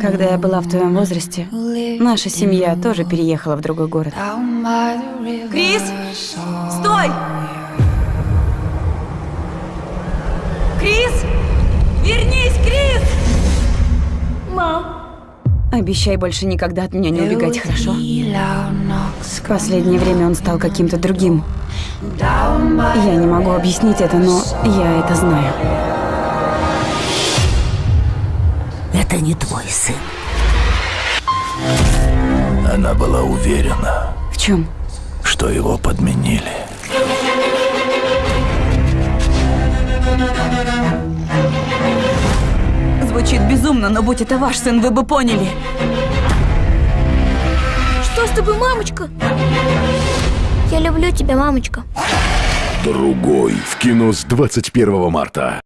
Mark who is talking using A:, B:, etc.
A: Когда я была в твоем возрасте, наша семья тоже переехала в другой город.
B: Крис! Стой! Крис! Вернись, Крис!
C: Мам,
A: Обещай больше никогда от меня не убегать, хорошо? В последнее время он стал каким-то другим. Я не могу объяснить это, но я это знаю.
D: Это не твой сын.
E: Она была уверена,
A: В чем?
E: что его подменили.
B: Звучит безумно, но будь это ваш сын, вы бы поняли.
C: что с тобой, мамочка? Я люблю тебя, мамочка.
F: Другой в кино с 21 марта.